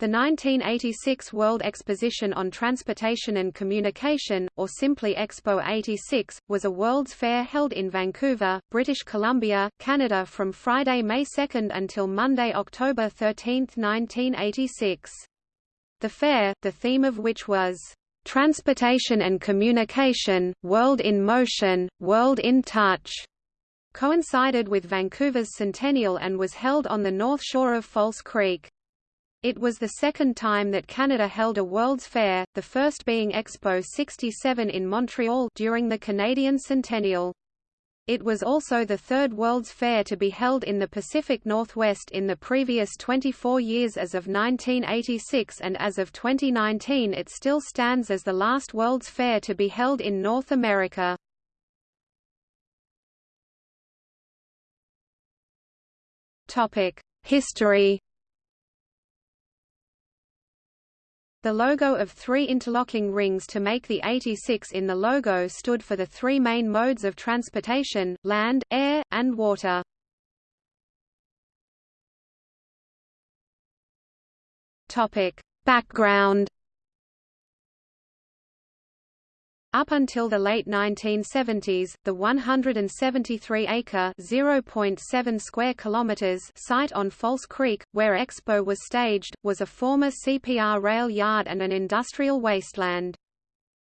The 1986 World Exposition on Transportation and Communication, or simply Expo 86, was a World's Fair held in Vancouver, British Columbia, Canada from Friday, May 2 until Monday, October 13, 1986. The fair, the theme of which was, "...transportation and communication, world in motion, world in touch", coincided with Vancouver's centennial and was held on the north shore of False Creek. It was the second time that Canada held a World's Fair, the first being Expo 67 in Montreal during the Canadian Centennial. It was also the third World's Fair to be held in the Pacific Northwest in the previous 24 years as of 1986 and as of 2019 it still stands as the last World's Fair to be held in North America. History The logo of three interlocking rings to make the 86 in the logo stood for the three main modes of transportation, land, air, and water. Background Up until the late 1970s, the 173-acre (0.7 square kilometers) site on False Creek, where Expo was staged, was a former CPR rail yard and an industrial wasteland.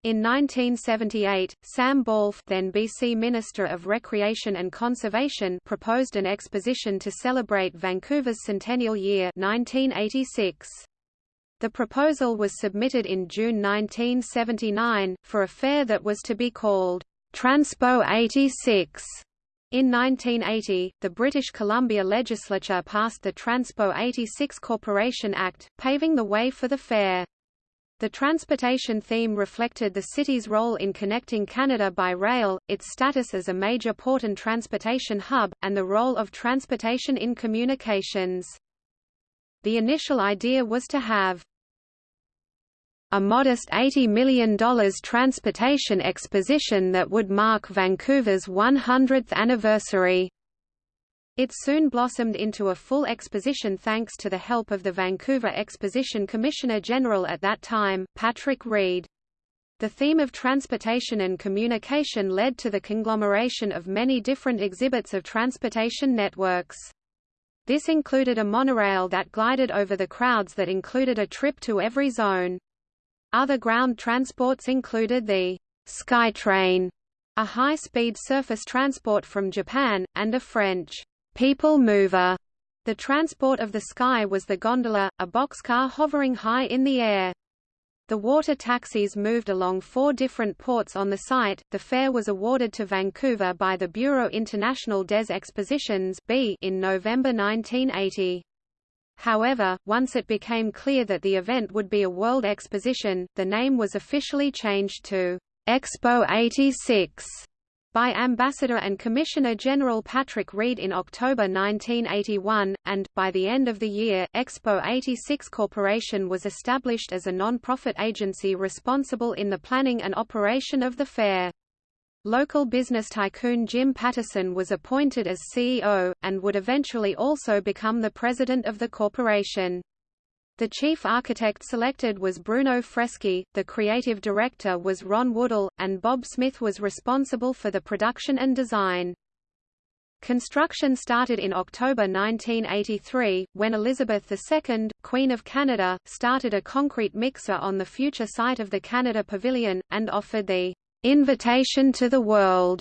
In 1978, Sam Bawlf then BC Minister of Recreation and Conservation proposed an exposition to celebrate Vancouver's centennial year 1986. The proposal was submitted in June 1979, for a fair that was to be called Transpo 86. In 1980, the British Columbia legislature passed the Transpo 86 Corporation Act, paving the way for the fair. The transportation theme reflected the city's role in connecting Canada by rail, its status as a major port and transportation hub, and the role of transportation in communications. The initial idea was to have a modest $80 million transportation exposition that would mark Vancouver's 100th anniversary. It soon blossomed into a full exposition thanks to the help of the Vancouver Exposition Commissioner General at that time, Patrick Reid. The theme of transportation and communication led to the conglomeration of many different exhibits of transportation networks. This included a monorail that glided over the crowds that included a trip to every zone. Other ground transports included the Skytrain, a high-speed surface transport from Japan, and a French people mover. The transport of the sky was the gondola, a boxcar hovering high in the air. The water taxis moved along four different ports on the site. The fair was awarded to Vancouver by the Bureau International des Expositions in November 1980. However, once it became clear that the event would be a world exposition, the name was officially changed to Expo 86 by Ambassador and Commissioner General Patrick Reid in October 1981, and, by the end of the year, Expo 86 Corporation was established as a non-profit agency responsible in the planning and operation of the fair. Local business tycoon Jim Pattison was appointed as CEO, and would eventually also become the president of the corporation. The chief architect selected was Bruno Freschi, the creative director was Ron Woodall, and Bob Smith was responsible for the production and design. Construction started in October 1983, when Elizabeth II, Queen of Canada, started a concrete mixer on the future site of the Canada Pavilion, and offered the invitation to the world.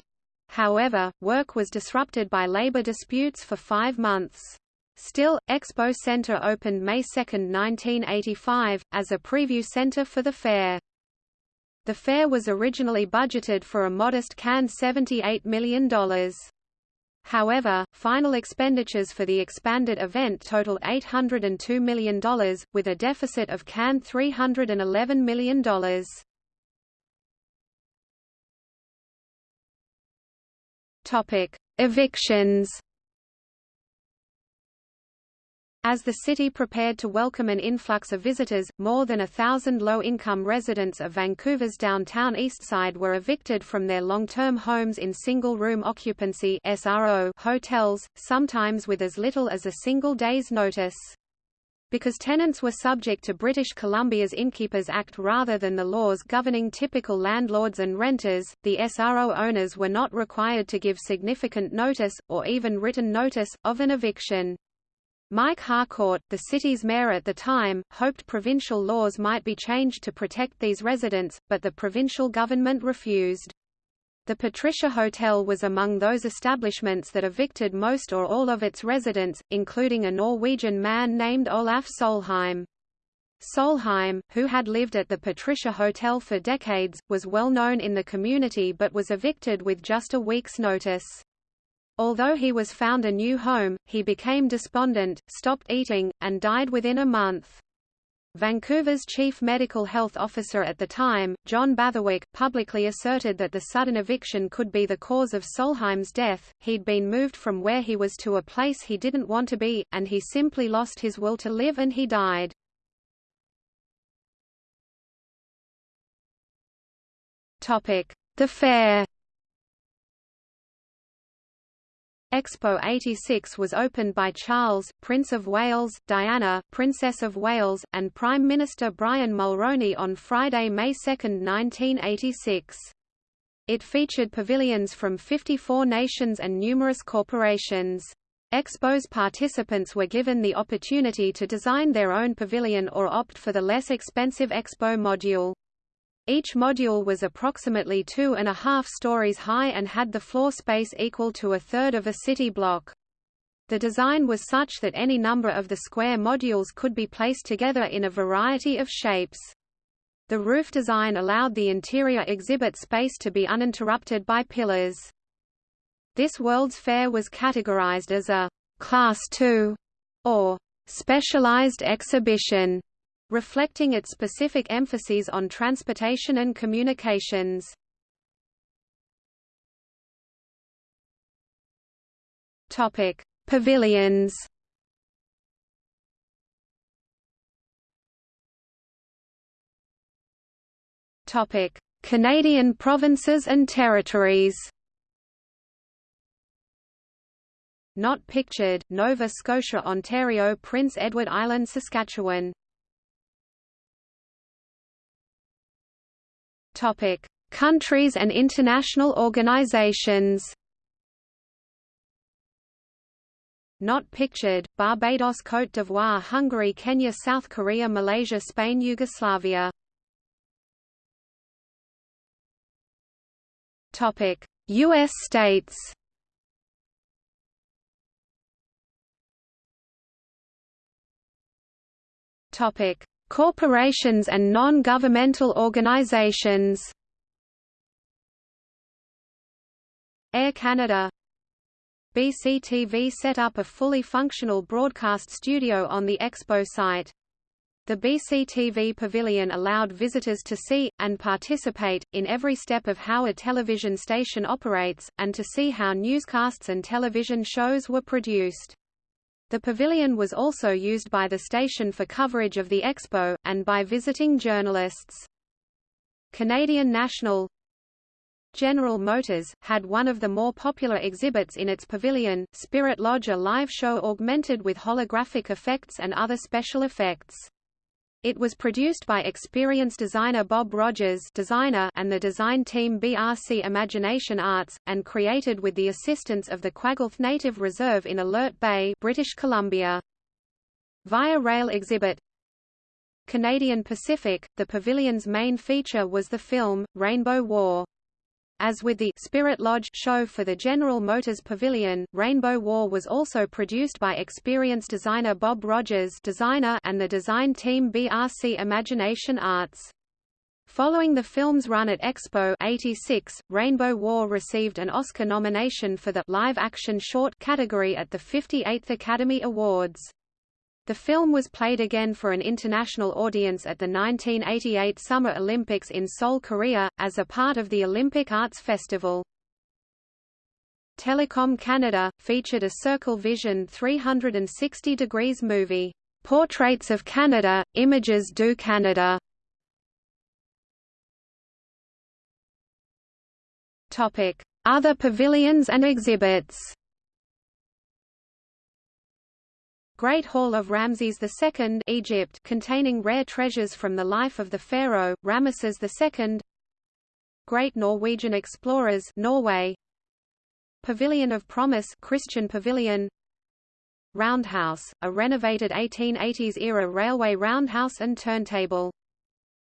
However, work was disrupted by labor disputes for five months. Still, Expo Center opened May 2, 1985, as a preview center for the fair. The fair was originally budgeted for a modest can $78 million. However, final expenditures for the expanded event totaled $802 million, with a deficit of can $311 million. Topic: Evictions as the city prepared to welcome an influx of visitors, more than a thousand low-income residents of Vancouver's downtown Eastside were evicted from their long-term homes in single-room occupancy SRO hotels, sometimes with as little as a single day's notice. Because tenants were subject to British Columbia's Innkeepers Act rather than the laws governing typical landlords and renters, the SRO owners were not required to give significant notice, or even written notice, of an eviction. Mike Harcourt, the city's mayor at the time, hoped provincial laws might be changed to protect these residents, but the provincial government refused. The Patricia Hotel was among those establishments that evicted most or all of its residents, including a Norwegian man named Olaf Solheim. Solheim, who had lived at the Patricia Hotel for decades, was well known in the community but was evicted with just a week's notice. Although he was found a new home, he became despondent, stopped eating, and died within a month. Vancouver's chief medical health officer at the time, John Blatherwick, publicly asserted that the sudden eviction could be the cause of Solheim's death. He'd been moved from where he was to a place he didn't want to be, and he simply lost his will to live and he died. The fair Expo 86 was opened by Charles, Prince of Wales, Diana, Princess of Wales, and Prime Minister Brian Mulroney on Friday, May 2, 1986. It featured pavilions from 54 nations and numerous corporations. Expo's participants were given the opportunity to design their own pavilion or opt for the less expensive Expo module. Each module was approximately two and a half stories high and had the floor space equal to a third of a city block. The design was such that any number of the square modules could be placed together in a variety of shapes. The roof design allowed the interior exhibit space to be uninterrupted by pillars. This World's Fair was categorized as a Class II or specialized exhibition reflecting its specific emphases on transportation and communications. Topic: Pavilions. Topic: Canadian provinces and territories. Not pictured, Nova Scotia Ontario Prince Edward Island Saskatchewan Topic: Countries and international organizations. Not pictured: Barbados, Côte d'Ivoire, Hungary, Kenya, South Korea, Malaysia, Spain, Yugoslavia. Topic: US states. Topic: Corporations and non-governmental organizations Air Canada BCTV set up a fully functional broadcast studio on the Expo site. The BCTV Pavilion allowed visitors to see, and participate, in every step of how a television station operates, and to see how newscasts and television shows were produced. The pavilion was also used by the station for coverage of the expo, and by visiting journalists. Canadian National General Motors, had one of the more popular exhibits in its pavilion, Spirit Lodge a live show augmented with holographic effects and other special effects. It was produced by experienced designer Bob Rogers designer and the design team BRC Imagination Arts, and created with the assistance of the Kwagulth Native Reserve in Alert Bay, British Columbia. Via rail exhibit Canadian Pacific, the pavilion's main feature was the film, Rainbow War. As with the Spirit Lodge show for the General Motors Pavilion, Rainbow War was also produced by experienced designer Bob Rogers designer and the design team BRC Imagination Arts. Following the film's run at Expo 86, Rainbow War received an Oscar nomination for the live-action short category at the 58th Academy Awards. The film was played again for an international audience at the 1988 Summer Olympics in Seoul, Korea, as a part of the Olympic Arts Festival. Telecom Canada, featured a Circle Vision 360 degrees movie, "'Portraits of Canada, Images du Canada". Other pavilions and exhibits Great Hall of Ramses II Egypt containing rare treasures from the life of the pharaoh, Ramesses II Great Norwegian Explorers Norway Pavilion of Promise Christian Pavilion Roundhouse, a renovated 1880s-era railway roundhouse and turntable.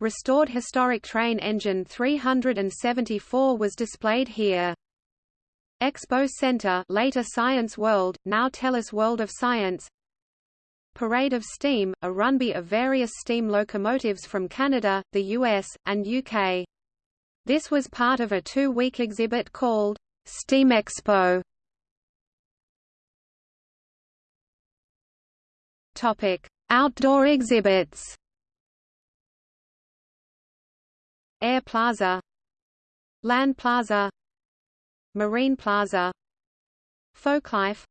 Restored historic train engine 374 was displayed here. Expo Center later Science World, now TELUS World of Science Parade of Steam, a runby of various steam locomotives from Canada, the US, and UK. This was part of a two-week exhibit called Steam Expo. Topic: Outdoor exhibits. Air Plaza, Land Plaza, Marine Plaza Folklife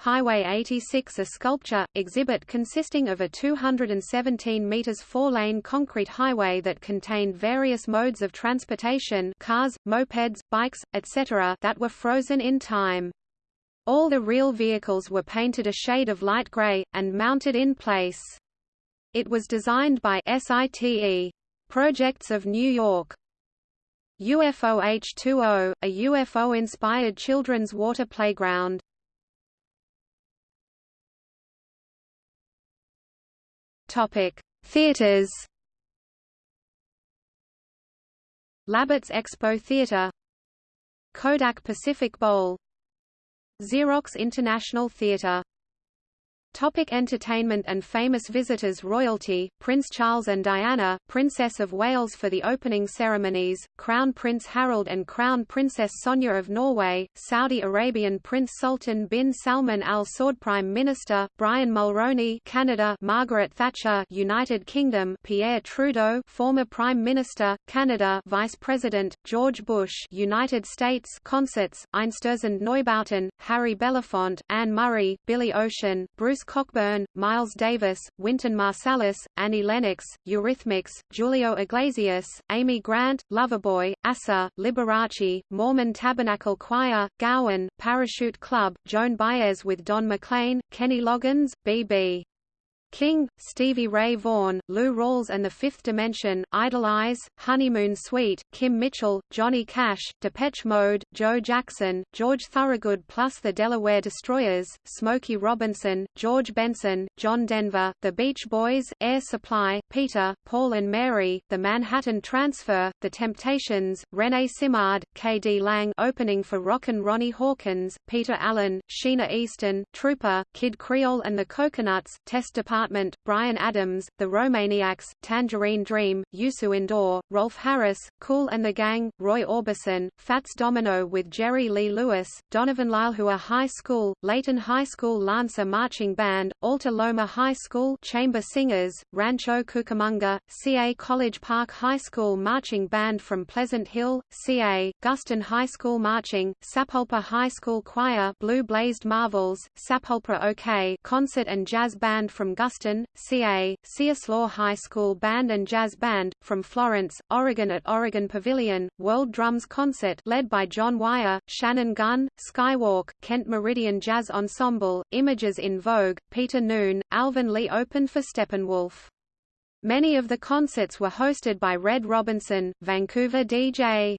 Highway 86 a sculpture, exhibit consisting of a 217 metres four-lane concrete highway that contained various modes of transportation cars, mopeds, bikes, etc. that were frozen in time. All the real vehicles were painted a shade of light grey, and mounted in place. It was designed by SITE. Projects of New York. UFO H2O, a UFO-inspired children's water playground. Topic: Theaters. Labatt's Expo Theater, Kodak Pacific Bowl, Xerox International Theater Topic entertainment and famous visitors Royalty, Prince Charles and Diana, Princess of Wales for the opening ceremonies, Crown Prince Harald and Crown Princess Sonja of Norway, Saudi Arabian Prince Sultan bin Salman Al Saud Prime Minister, Brian Mulroney Canada Margaret Thatcher United Kingdom Pierre Trudeau former Prime Minister, Canada Vice President, George Bush United States Concerts, Einstürzend Neubauten, Harry Belafonte, Anne Murray, Billy Ocean, Bruce Cockburn, Miles Davis, Wynton Marsalis, Annie Lennox, Eurythmics, Julio Iglesias, Amy Grant, Loverboy, Asa, Liberace, Mormon Tabernacle Choir, Gowan, Parachute Club, Joan Baez with Don McLean, Kenny Loggins, B.B. King, Stevie Ray Vaughan, Lou Rawls and the Fifth Dimension, Idle Eyes, Honeymoon Suite, Kim Mitchell, Johnny Cash, Depeche Mode, Joe Jackson, George Thorogood plus the Delaware Destroyers, Smokey Robinson, George Benson, John Denver, The Beach Boys, Air Supply, Peter, Paul and Mary, The Manhattan Transfer, The Temptations, René Simard, K.D. Lang opening for Rockin' Ronnie Hawkins, Peter Allen, Sheena Easton, Trooper, Kid Creole and the Coconuts, Test Department Department, Bryan Adams, The Romaniacs, Tangerine Dream, Youssou N'Dour, Rolf Harris, Kool and the Gang, Roy Orbison, Fats Domino with Jerry Lee Lewis, Donovan Leilehua High School, Layton High School Lancer Marching Band, Alta Loma High School Chamber Singers, Rancho Cucamonga, CA College Park High School Marching Band from Pleasant Hill, CA, Guston High School Marching, Sapulpa High School Choir Blue Blazed Marvels, Sapulpa OK Concert and Jazz Band from Guston Austin, CA, Siuslaw High School Band and Jazz Band, from Florence, Oregon at Oregon Pavilion, World Drums Concert led by John Wyre, Shannon Gunn, Skywalk, Kent Meridian Jazz Ensemble, Images in Vogue, Peter Noone, Alvin Lee opened for Steppenwolf. Many of the concerts were hosted by Red Robinson, Vancouver DJ.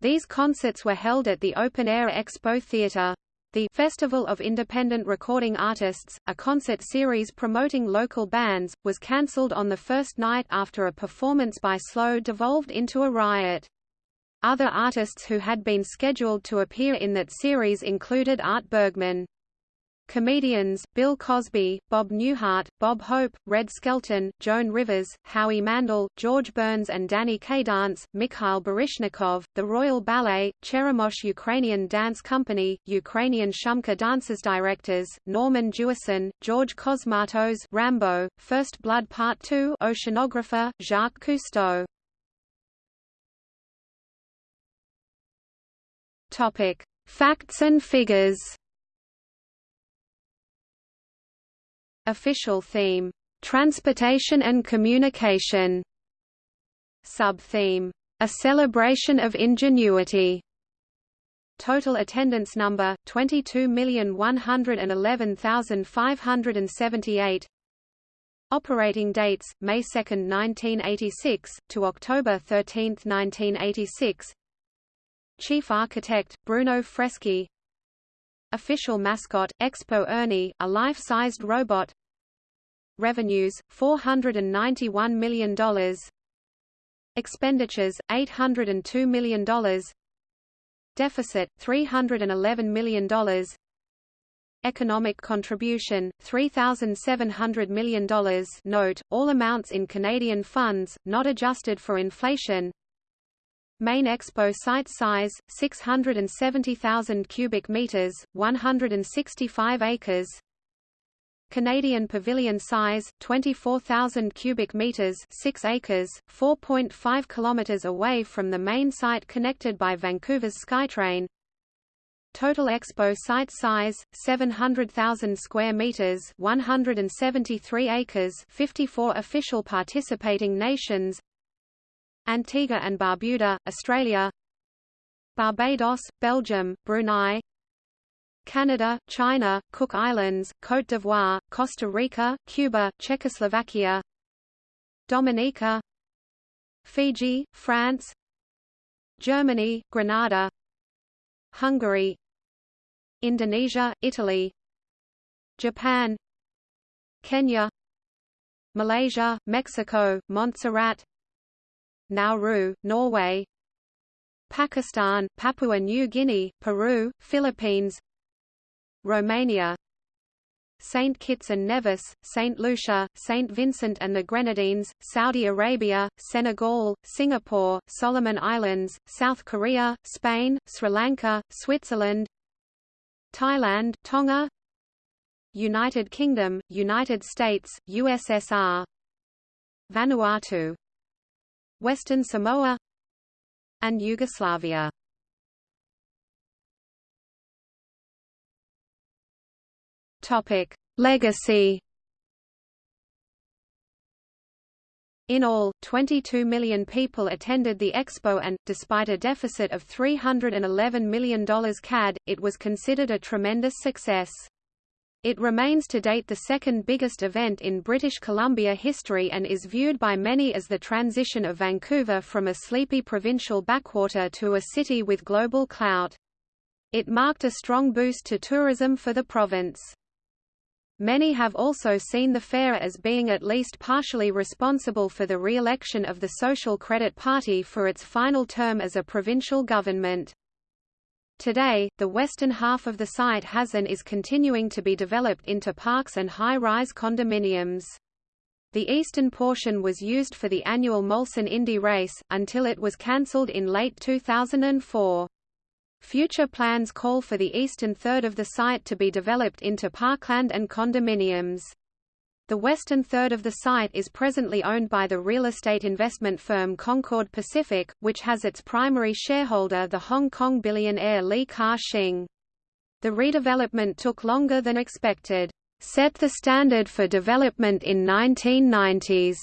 These concerts were held at the Open Air Expo Theatre. The Festival of Independent Recording Artists, a concert series promoting local bands, was cancelled on the first night after a performance by Slow devolved into a riot. Other artists who had been scheduled to appear in that series included Art Bergman. Comedians, Bill Cosby, Bob Newhart, Bob Hope, Red Skelton, Joan Rivers, Howie Mandel, George Burns and Danny Kaye Dance, Mikhail Baryshnikov, the Royal Ballet, Cheremosh Ukrainian Dance Company, Ukrainian Shumka Dancers Directors, Norman Jewison, George Cosmatos Rambo, First Blood Part 2 Oceanographer, Jacques Cousteau. Topic. Facts and figures Official theme, "'Transportation and Communication' Sub-theme, "'A Celebration of Ingenuity' total attendance number, 22,111,578 Operating dates, May 2, 1986, to October 13, 1986 Chief Architect, Bruno Freschi Official mascot, Expo Ernie, a life-sized robot. Revenues, $491 million Expenditures, $802 million Deficit, $311 million Economic contribution, $3,700 million Note, all amounts in Canadian funds, not adjusted for inflation Main Expo site size, 670,000 cubic meters, 165 acres. Canadian pavilion size 24,000 cubic meters 6 acres 4.5 kilometers away from the main site connected by Vancouver's SkyTrain. Total expo site size 700,000 square meters 173 acres 54 official participating nations Antigua and Barbuda Australia. Barbados Belgium Brunei. Canada, China, Cook Islands, Côte d'Ivoire, Costa Rica, Cuba, Czechoslovakia. Dominica. Fiji, France. Germany, Grenada. Hungary. Indonesia, Italy. Japan. Kenya. Malaysia, Mexico, Montserrat Nauru, Norway Pakistan, Papua New Guinea, Peru, Philippines Romania St. Kitts and Nevis, St. Lucia, St. Vincent and the Grenadines, Saudi Arabia, Senegal, Singapore, Solomon Islands, South Korea, Spain, Sri Lanka, Switzerland Thailand, Tonga United Kingdom, United States, USSR Vanuatu Western Samoa and Yugoslavia Topic: Legacy. In all, 22 million people attended the expo and, despite a deficit of $311 million CAD, it was considered a tremendous success. It remains to date the second biggest event in British Columbia history and is viewed by many as the transition of Vancouver from a sleepy provincial backwater to a city with global clout. It marked a strong boost to tourism for the province. Many have also seen the fair as being at least partially responsible for the re-election of the Social Credit Party for its final term as a provincial government. Today, the western half of the site has and is continuing to be developed into parks and high-rise condominiums. The eastern portion was used for the annual Molson Indy race, until it was cancelled in late 2004. Future plans call for the eastern third of the site to be developed into parkland and condominiums. The western third of the site is presently owned by the real estate investment firm Concord Pacific, which has its primary shareholder the Hong Kong billionaire Li Ka-shing. The redevelopment took longer than expected. Set the standard for development in 1990s.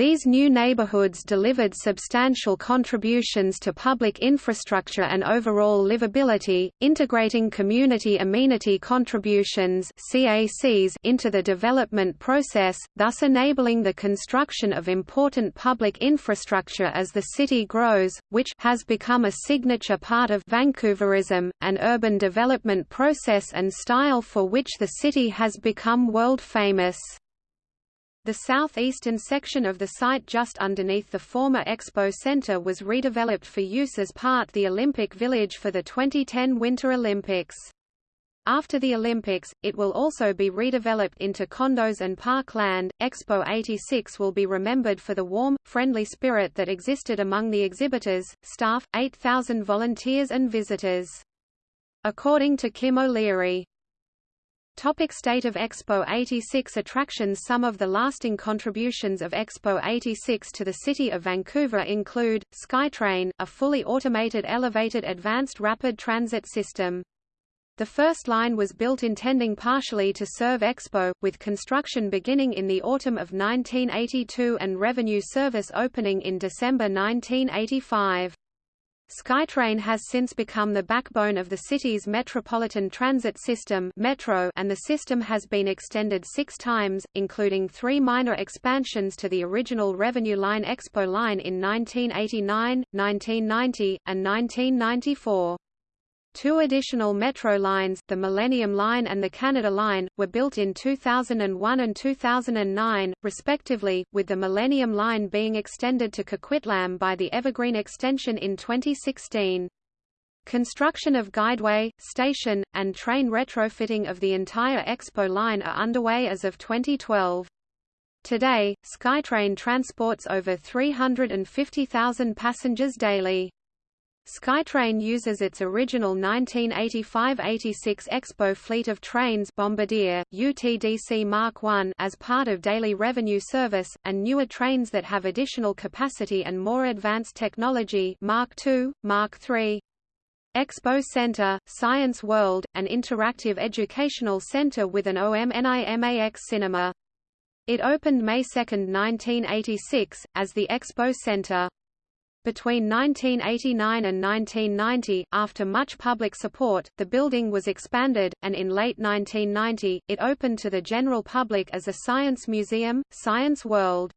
These new neighborhoods delivered substantial contributions to public infrastructure and overall livability, integrating community amenity contributions CACs into the development process, thus enabling the construction of important public infrastructure as the city grows, which has become a signature part of Vancouverism, an urban development process and style for which the city has become world famous. The southeastern section of the site just underneath the former Expo Center was redeveloped for use as part the Olympic Village for the 2010 Winter Olympics. After the Olympics, it will also be redeveloped into condos and parkland. Expo 86 will be remembered for the warm, friendly spirit that existed among the exhibitors, staff, 8,000 volunteers and visitors. According to Kim O'Leary, Topic State of Expo 86 Attractions Some of the lasting contributions of Expo 86 to the city of Vancouver include, SkyTrain, a fully automated elevated advanced rapid transit system. The first line was built intending partially to serve Expo, with construction beginning in the autumn of 1982 and revenue service opening in December 1985. SkyTrain has since become the backbone of the city's metropolitan transit system metro and the system has been extended six times, including three minor expansions to the original Revenue Line Expo line in 1989, 1990, and 1994. Two additional metro lines, the Millennium Line and the Canada Line, were built in 2001 and 2009, respectively, with the Millennium Line being extended to Coquitlam by the Evergreen extension in 2016. Construction of guideway, station, and train retrofitting of the entire Expo line are underway as of 2012. Today, SkyTrain transports over 350,000 passengers daily. SkyTrain uses its original 1985–86 Expo fleet of trains Bombardier, UTDC Mark I as part of daily revenue service, and newer trains that have additional capacity and more advanced technology Mark II, Mark III. Expo Center, Science World, an interactive educational center with an OMNIMAX cinema. It opened May 2, 1986, as the Expo Center. Between 1989 and 1990, after much public support, the building was expanded, and in late 1990, it opened to the general public as a science museum, Science World.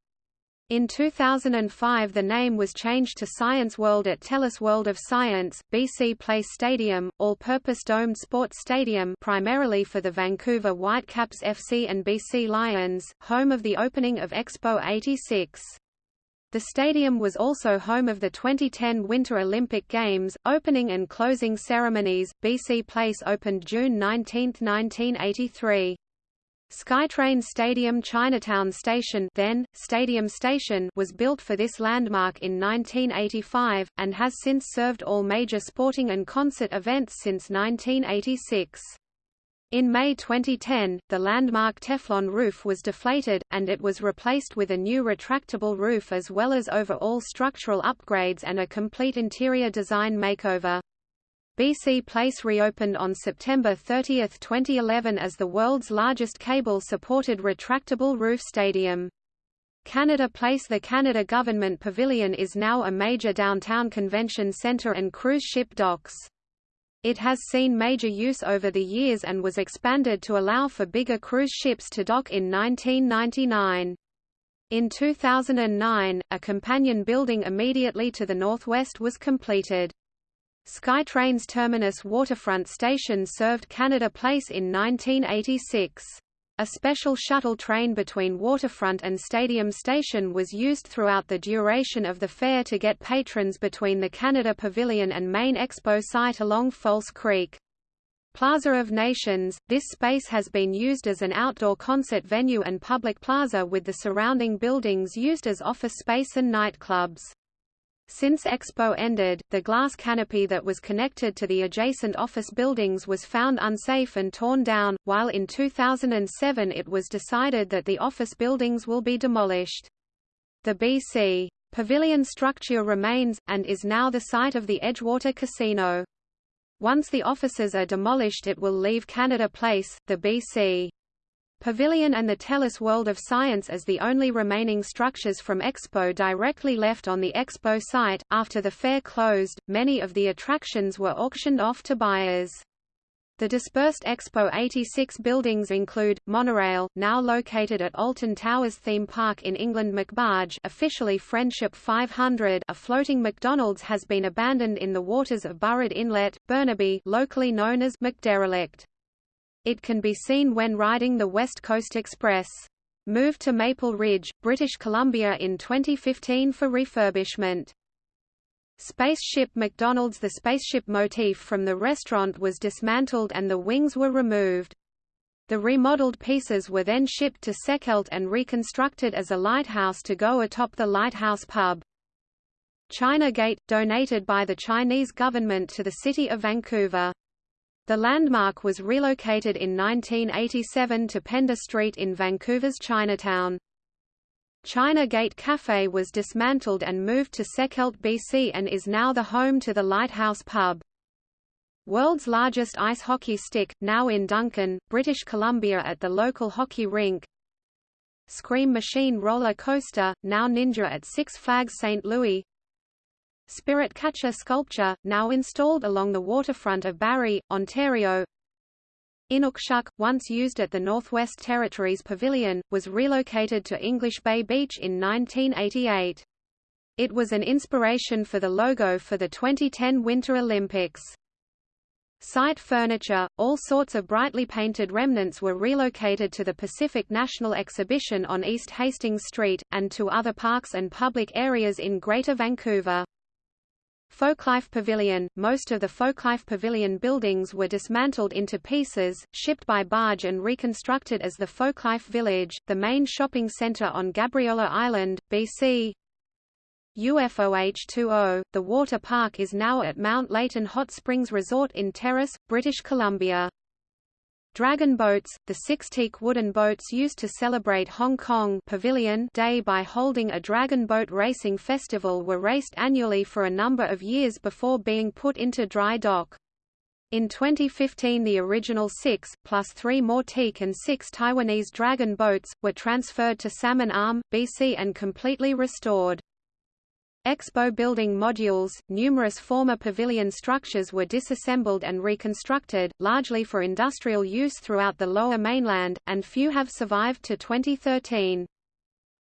In 2005 the name was changed to Science World at TELUS World of Science, BC Place Stadium, all-purpose domed sports stadium primarily for the Vancouver Whitecaps FC and BC Lions, home of the opening of Expo 86. The stadium was also home of the 2010 Winter Olympic Games, opening and closing ceremonies. BC Place opened June 19, 1983. SkyTrain Stadium Chinatown Station then, Stadium Station was built for this landmark in 1985, and has since served all major sporting and concert events since 1986. In May 2010, the landmark Teflon roof was deflated, and it was replaced with a new retractable roof as well as overall structural upgrades and a complete interior design makeover. BC Place reopened on September 30, 2011 as the world's largest cable-supported retractable roof stadium. Canada Place The Canada Government Pavilion is now a major downtown convention centre and cruise ship docks. It has seen major use over the years and was expanded to allow for bigger cruise ships to dock in 1999. In 2009, a companion building immediately to the northwest was completed. SkyTrain's terminus waterfront station served Canada Place in 1986. A special shuttle train between Waterfront and Stadium Station was used throughout the duration of the fair to get patrons between the Canada Pavilion and main expo site along False Creek. Plaza of Nations, this space has been used as an outdoor concert venue and public plaza with the surrounding buildings used as office space and nightclubs. Since Expo ended, the glass canopy that was connected to the adjacent office buildings was found unsafe and torn down, while in 2007 it was decided that the office buildings will be demolished. The BC Pavilion structure remains, and is now the site of the Edgewater Casino. Once the offices are demolished it will leave Canada Place, the BC Pavilion and the TELUS World of Science as the only remaining structures from Expo directly left on the Expo site. After the fair closed, many of the attractions were auctioned off to buyers. The dispersed Expo 86 buildings include, Monorail, now located at Alton Towers Theme Park in England McBarge officially Friendship 500 a floating McDonald's has been abandoned in the waters of Burrard Inlet, Burnaby locally known as McDerelict. It can be seen when riding the West Coast Express. Moved to Maple Ridge, British Columbia in 2015 for refurbishment. Spaceship McDonald's The spaceship motif from the restaurant was dismantled and the wings were removed. The remodeled pieces were then shipped to Sechelt and reconstructed as a lighthouse to go atop the lighthouse pub. China Gate, donated by the Chinese government to the city of Vancouver. The landmark was relocated in 1987 to Pender Street in Vancouver's Chinatown. China Gate Cafe was dismantled and moved to Sechelt, BC and is now the home to the Lighthouse Pub. World's largest ice hockey stick, now in Duncan, British Columbia at the local hockey rink. Scream Machine roller coaster, now Ninja at Six Flags St. Louis. Spirit Catcher sculpture, now installed along the waterfront of Barrie, Ontario. Inukshuk, once used at the Northwest Territories Pavilion, was relocated to English Bay Beach in 1988. It was an inspiration for the logo for the 2010 Winter Olympics. Site furniture, all sorts of brightly painted remnants were relocated to the Pacific National Exhibition on East Hastings Street, and to other parks and public areas in Greater Vancouver. Folklife Pavilion – Most of the Folklife Pavilion buildings were dismantled into pieces, shipped by barge and reconstructed as the Folklife Village, the main shopping centre on Gabriola Island, BC. UFOH20, the water park is now at Mount Layton Hot Springs Resort in Terrace, British Columbia. Dragon boats, the six teak wooden boats used to celebrate Hong Kong Pavilion Day by holding a dragon boat racing festival were raced annually for a number of years before being put into dry dock. In 2015 the original six, plus three more teak and six Taiwanese dragon boats, were transferred to Salmon Arm, BC and completely restored. Expo building modules, numerous former pavilion structures were disassembled and reconstructed, largely for industrial use throughout the lower mainland, and few have survived to 2013.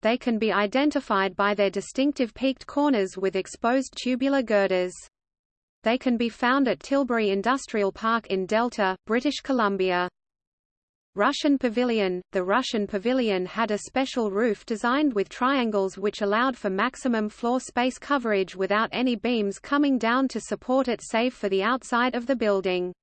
They can be identified by their distinctive peaked corners with exposed tubular girders. They can be found at Tilbury Industrial Park in Delta, British Columbia. Russian Pavilion The Russian Pavilion had a special roof designed with triangles which allowed for maximum floor space coverage without any beams coming down to support it save for the outside of the building.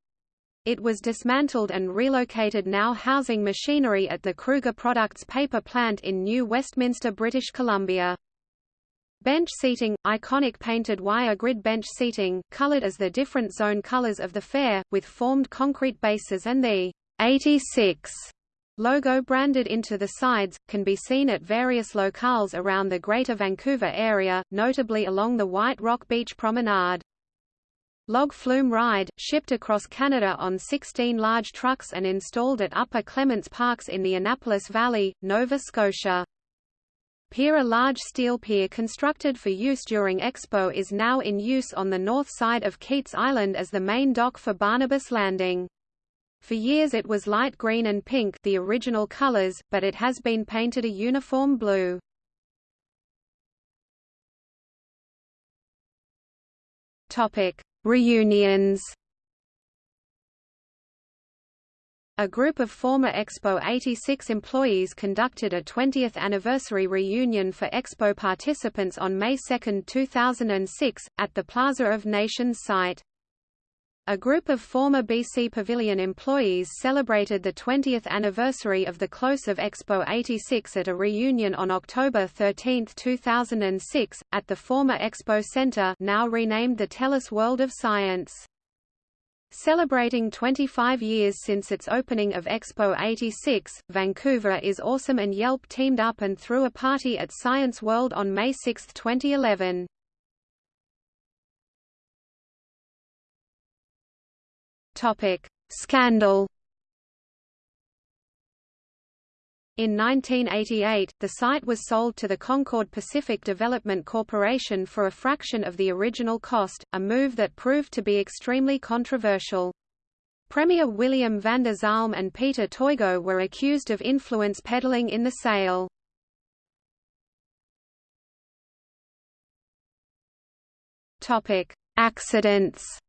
It was dismantled and relocated now housing machinery at the Kruger Products paper plant in New Westminster, British Columbia. Bench seating, iconic painted wire grid bench seating, colored as the different zone colors of the fair, with formed concrete bases and the 86 logo branded into the sides, can be seen at various locales around the Greater Vancouver area, notably along the White Rock Beach Promenade. Log flume ride, shipped across Canada on 16 large trucks and installed at Upper Clements Parks in the Annapolis Valley, Nova Scotia. Pier A large steel pier constructed for use during Expo is now in use on the north side of Keats Island as the main dock for Barnabas Landing. For years it was light green and pink the original colors, but it has been painted a uniform blue. Topic: Reunions. A group of former Expo 86 employees conducted a 20th anniversary reunion for Expo participants on May 2, 2006, at the Plaza of Nations site. A group of former BC Pavilion employees celebrated the 20th anniversary of the close of Expo 86 at a reunion on October 13, 2006, at the former Expo Centre now renamed the TELUS World of Science. Celebrating 25 years since its opening of Expo 86, Vancouver is Awesome and Yelp teamed up and threw a party at Science World on May 6, 2011. Topic: Scandal. In 1988, the site was sold to the Concord Pacific Development Corporation for a fraction of the original cost, a move that proved to be extremely controversial. Premier William Vander Zalm and Peter Toigo were accused of influence peddling in the sale. Accidents.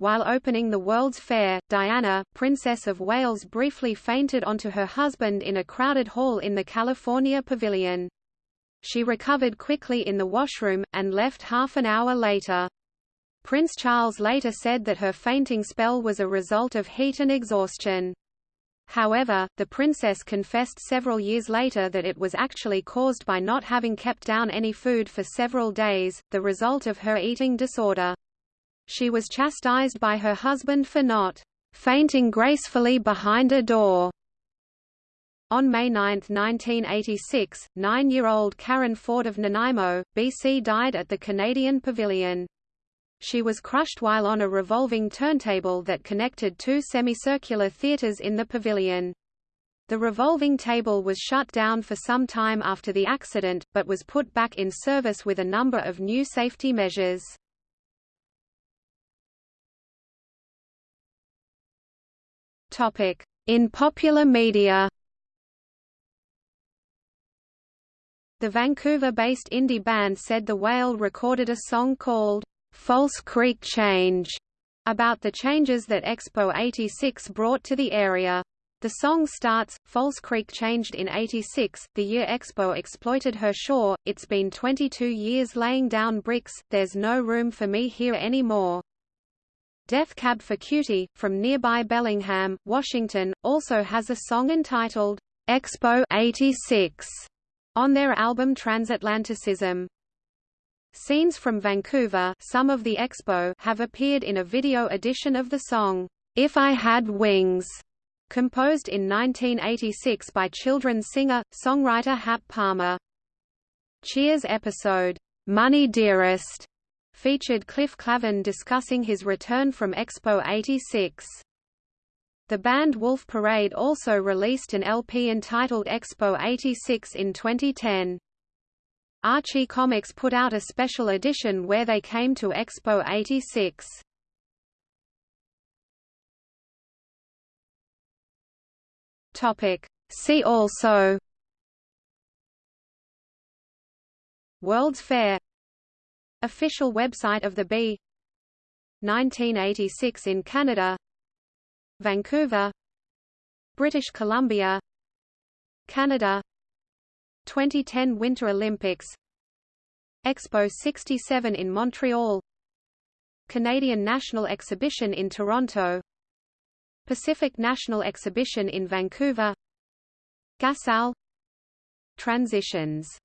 While opening the World's Fair, Diana, Princess of Wales briefly fainted onto her husband in a crowded hall in the California Pavilion. She recovered quickly in the washroom, and left half an hour later. Prince Charles later said that her fainting spell was a result of heat and exhaustion. However, the princess confessed several years later that it was actually caused by not having kept down any food for several days, the result of her eating disorder. She was chastised by her husband for not fainting gracefully behind a door. On May 9, 1986, nine-year-old Karen Ford of Nanaimo, BC died at the Canadian Pavilion. She was crushed while on a revolving turntable that connected two semicircular theatres in the pavilion. The revolving table was shut down for some time after the accident, but was put back in service with a number of new safety measures. In popular media The Vancouver-based indie band said the Whale recorded a song called, "'False Creek Change' about the changes that Expo 86 brought to the area. The song starts, False Creek changed in 86, the year Expo exploited her shore, it's been 22 years laying down bricks, there's no room for me here anymore. Death Cab for Cutie, from nearby Bellingham, Washington, also has a song entitled, Expo 86 on their album Transatlanticism. Scenes from Vancouver some of the expo have appeared in a video edition of the song, If I Had Wings, composed in 1986 by children's singer-songwriter Hap Palmer. Cheers episode, Money Dearest, featured Cliff Clavin discussing his return from Expo 86. The band Wolf Parade also released an LP entitled Expo 86 in 2010. Archie Comics put out a special edition where they came to Expo 86. Topic. See also World's Fair Official website of the Bee. 1986 in Canada. Vancouver. British Columbia. Canada. 2010 Winter Olympics. Expo 67 in Montreal. Canadian National Exhibition in Toronto. Pacific National Exhibition in Vancouver. Gasal. Transitions